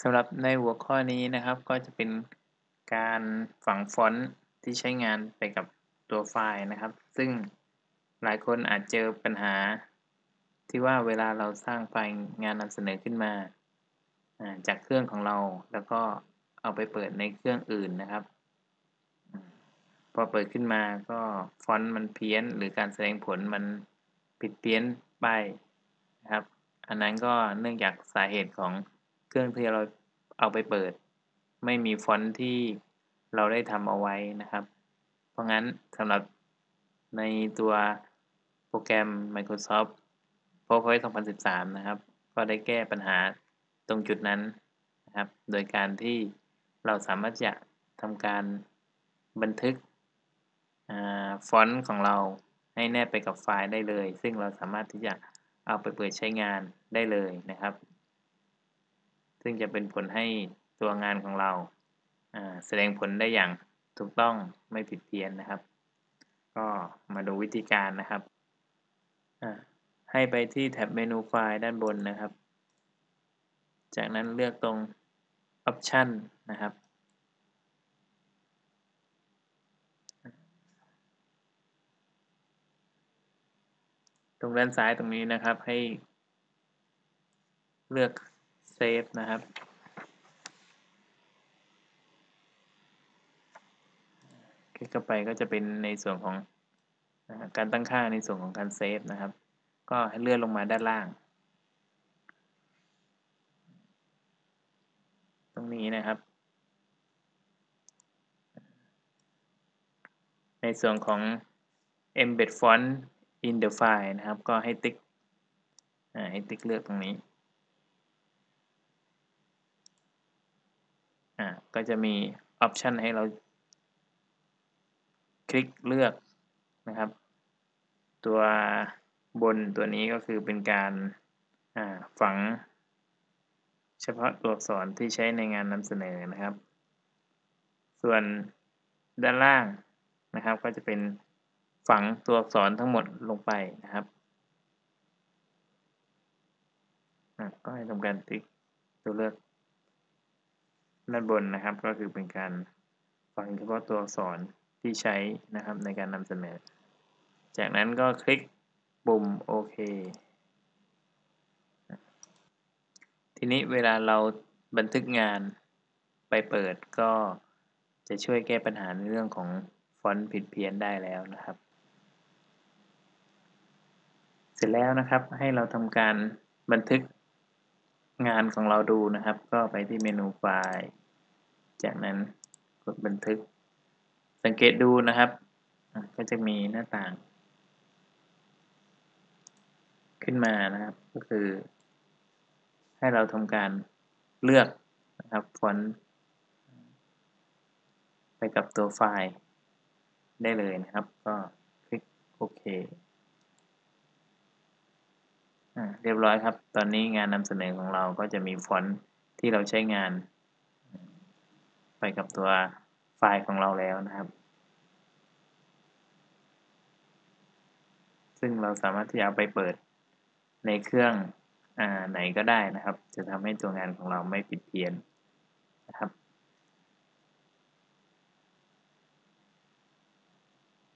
สำหรับในหัวข้อนี้นะครับก็จะเป็นการฝังฟอนต์ที่ใช้งานไปกับตัวไฟล์นะครับ ซึ่งหลายคนอาจเจอปัญหา ที่ว่าเวลาเราสร้างไฟล์งานนำเสนอขึ้นมาจากเครื่องของเราแล้วก็เอาไปเปิดในเครื่องอื่นนะครับ พอเปิดขึ้นมาก็ฟอนต์มันเพี้ยน หรือการแสดงผลมันผิดเพี้ยนไปนะครับ อันนั้นก็เนื่องจากสาเหตุของ เครื่องที่เราเอาไปเปิด ไม่มีฟอนต์ที่เราได้ทำเอาไว้นะครับ เพราะงั้นสำหรับในตัวโปรแกรม Microsoft PowerPoint 2013 นะครับ ก็ได้แก้ปัญหาตรงจุดนั้นนะครับ โดยการที่เราสามารถจะทำการบันทึกฟอนต์ของเราให้แนบไปกับไฟล์ได้เลย ซึ่งเราสามารถที่จะเอาไปเปิดใช้งานได้เลยนะครับ ซึ่งจะเป็นผลให้ตัวงานของเราแสดงผลได้อย่างถูกต้องไม่ผิดเพี้ยนนะครับ ก็มาดูวิธีการนะครับให้ไปที่แท็บเมนูไฟล์ด้านบนนะครับ จากนั้นเลือกตรง Option นะครับ ตรงด้านซ้ายตรงนี้นะครับให้เลือก save นะครับ คลิกเข้าไปก็จะเป็นในส่วนของการตั้งค่าในส่วนของการ save นะครับ ก็ให้เลื่อนลงมาด้านล่าง ตรงนี้นะครับ ในส่วนของ embed font in the file นะครับ ก็ให้ติ๊กให้ติ๊กเลือกตรงนี้ อ่าก็จะมีออปชันให้เราคลิกเลือกนะครับ ตัวบนตัวนี้ก็คือเป็นการฝัง เฉพาะตัวอักษรที่ใช้ในงานนำเสนอนะครับ ส่วนด้านล่างนะครับ ก็จะเป็นฝังตัวอักษรทั้งหมดลงไปนะครับก็ให้ทำการติ๊กตัวเลือก ด้านบนนะครับก็คือเป็นการฝังเฉพาะตัวอักษรที่ใช้นะครับในการนำเสนอ จากนั้นก็คลิกปุ่มโอเคทีนี้เวลาเราบันทึกงานไปเปิดก็จะช่วยแก้ปัญหาในเรื่องของฟอนต์ผิดเพี้ยนได้แล้วนะครับ เสร็จแล้วนะครับให้เราทำการบันทึกงานของเราดูนะครับ ก็ไปที่เมนูไฟล์ จากนั้นกดบันทึก สังเกตดูนะครับ ก็จะมีหน้าต่าง ขึ้นมานะครับ ก็คือ ให้เราทำการเลือกนะครับฟอนต์ไปกับตัวไฟล์ได้เลยนะครับ ก็คลิกโอเคเรียบร้อยครับ ตอนนี้งานนำเสนอของเราก็จะมีฟอนต์ที่เราใช้งาน ไปกับตัวไฟล์ของเราแล้วนะครับ ซึ่งเราสามารถที่จะเอาไปเปิดในเครื่องอไหนก็ได้นะครับ จะทำให้ตัวงานของเราไม่ผิดเพี้ยน